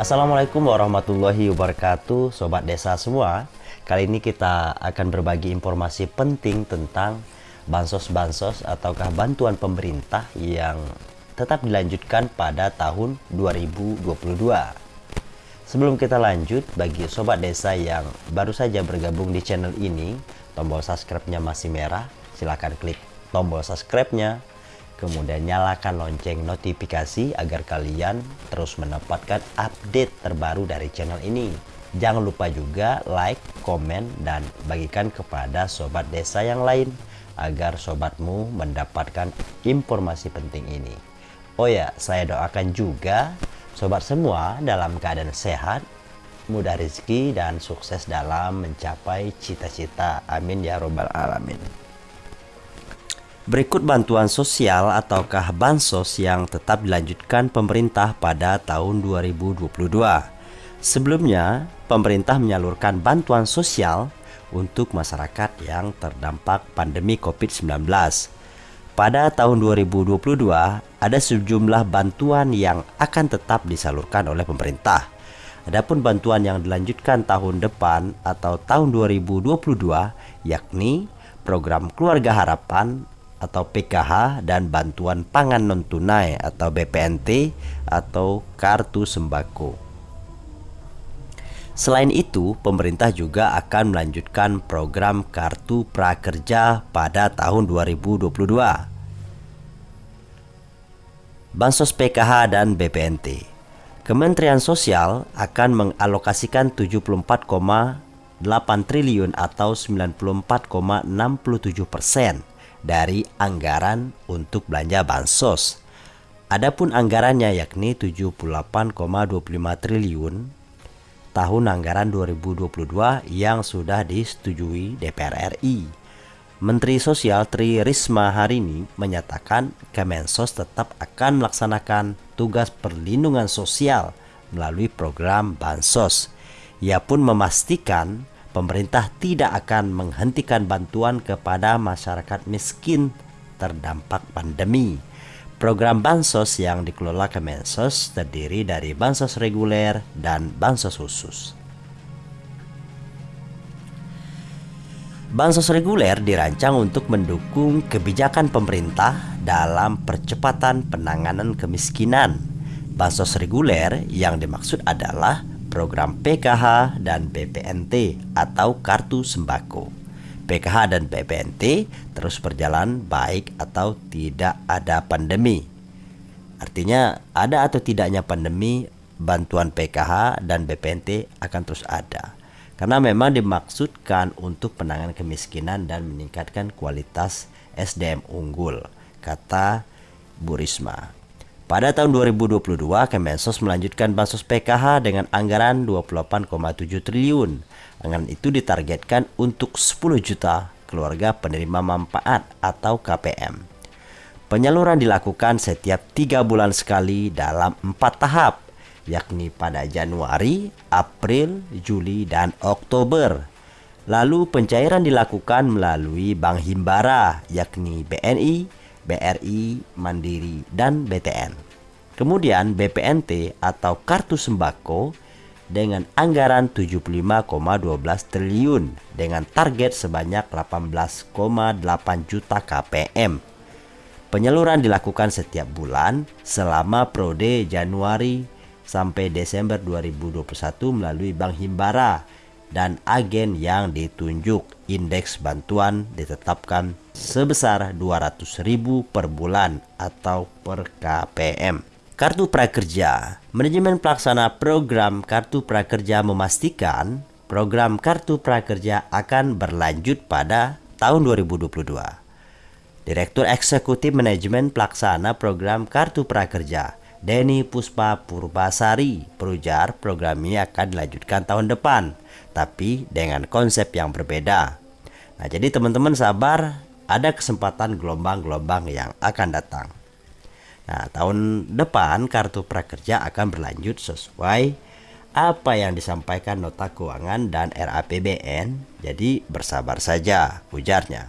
Assalamualaikum warahmatullahi wabarakatuh Sobat Desa semua. Kali ini kita akan berbagi informasi penting tentang Bansos-bansos ataukah bantuan pemerintah yang tetap dilanjutkan pada tahun 2022 Sebelum kita lanjut, bagi Sobat Desa yang baru saja bergabung di channel ini Tombol subscribe-nya masih merah Silahkan klik tombol subscribe-nya Kemudian nyalakan lonceng notifikasi agar kalian terus mendapatkan update terbaru dari channel ini. Jangan lupa juga like, komen, dan bagikan kepada sobat desa yang lain agar sobatmu mendapatkan informasi penting ini. Oh ya, saya doakan juga sobat semua dalam keadaan sehat, mudah rezeki, dan sukses dalam mencapai cita-cita. Amin ya robbal alamin. Berikut bantuan sosial ataukah bansos yang tetap dilanjutkan pemerintah pada tahun 2022. Sebelumnya, pemerintah menyalurkan bantuan sosial untuk masyarakat yang terdampak pandemi COVID-19. Pada tahun 2022, ada sejumlah bantuan yang akan tetap disalurkan oleh pemerintah. Adapun bantuan yang dilanjutkan tahun depan atau tahun 2022 yakni program Keluarga Harapan atau PKH dan bantuan pangan non tunai atau BPNT atau kartu sembako. Selain itu, pemerintah juga akan melanjutkan program kartu prakerja pada tahun 2022. Bansos PKH dan BPNT. Kementerian Sosial akan mengalokasikan 74,8 triliun atau 94,67 persen dari anggaran untuk belanja bansos. Adapun anggarannya yakni 78,25 triliun tahun anggaran 2022 yang sudah disetujui DPR RI. Menteri Sosial Tri Risma hari ini menyatakan Kemensos tetap akan melaksanakan tugas perlindungan sosial melalui program Bansos. Ia pun memastikan pemerintah tidak akan menghentikan bantuan kepada masyarakat miskin terdampak pandemi. Program Bansos yang dikelola Kemensos terdiri dari Bansos reguler dan Bansos khusus. Bansos reguler dirancang untuk mendukung kebijakan pemerintah dalam percepatan penanganan kemiskinan. Bansos reguler yang dimaksud adalah program PKH dan BPNT atau Kartu Sembako. PKH dan BPNT terus berjalan baik atau tidak ada pandemi. Artinya ada atau tidaknya pandemi, bantuan PKH dan BPNT akan terus ada. Karena memang dimaksudkan untuk penanganan kemiskinan dan meningkatkan kualitas SDM unggul, kata Bu Risma. Pada tahun 2022, Kemensos melanjutkan bansos PKH dengan anggaran 28,7 triliun. Anggaran itu ditargetkan untuk 10 juta keluarga penerima manfaat atau KPM. Penyaluran dilakukan setiap tiga bulan sekali dalam empat tahap, yakni pada Januari, April, Juli, dan Oktober. Lalu pencairan dilakukan melalui Bank Himbara, yakni BNI, BRI, Mandiri, dan BTN. Kemudian BPNT atau Kartu Sembako dengan anggaran 75,12 triliun dengan target sebanyak 18,8 juta KPM. Penyaluran dilakukan setiap bulan selama prode Januari sampai Desember 2021 melalui Bank Himbara dan agen yang ditunjuk indeks bantuan ditetapkan sebesar 200.000 per bulan atau per KPM. Kartu Prakerja Manajemen pelaksana program Kartu Prakerja memastikan program Kartu Prakerja akan berlanjut pada tahun 2022. Direktur Eksekutif Manajemen Pelaksana Program Kartu Prakerja Denny Puspa Purbasari berujar program ini akan dilanjutkan tahun depan, tapi dengan konsep yang berbeda. Nah, jadi teman-teman sabar, ada kesempatan gelombang-gelombang yang akan datang. Nah, tahun depan kartu prakerja akan berlanjut sesuai apa yang disampaikan nota keuangan dan RAPBN. Jadi bersabar saja, ujarnya.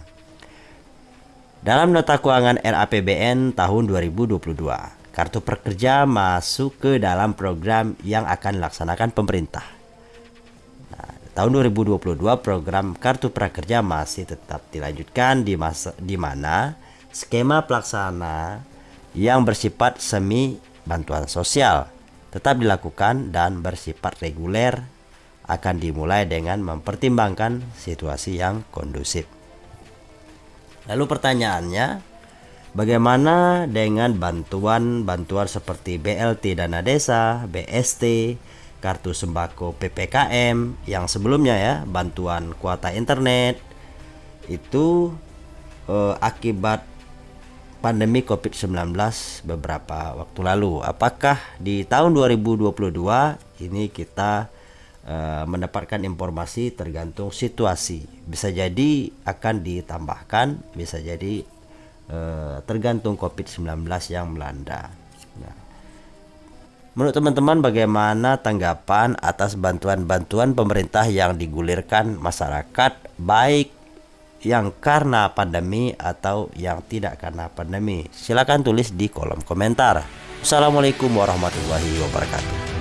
Dalam nota keuangan RAPBN tahun 2022, kartu prakerja masuk ke dalam program yang akan dilaksanakan pemerintah. Nah, tahun 2022 program kartu prakerja masih tetap dilanjutkan di masa di mana skema pelaksana yang bersifat semi bantuan sosial tetap dilakukan dan bersifat reguler akan dimulai dengan mempertimbangkan situasi yang kondusif. Lalu pertanyaannya, bagaimana dengan bantuan-bantuan seperti BLT dana desa, BST, kartu sembako PPKM yang sebelumnya ya, bantuan kuota internet itu eh, akibat pandemi COVID-19 beberapa waktu lalu. Apakah di tahun 2022 ini kita uh, mendapatkan informasi tergantung situasi. Bisa jadi akan ditambahkan, bisa jadi tergantung COVID-19 yang melanda. Nah, menurut teman-teman bagaimana tanggapan atas bantuan-bantuan pemerintah yang digulirkan masyarakat baik yang karena pandemi atau yang tidak karena pandemi? Silahkan tulis di kolom komentar. Assalamualaikum warahmatullahi wabarakatuh.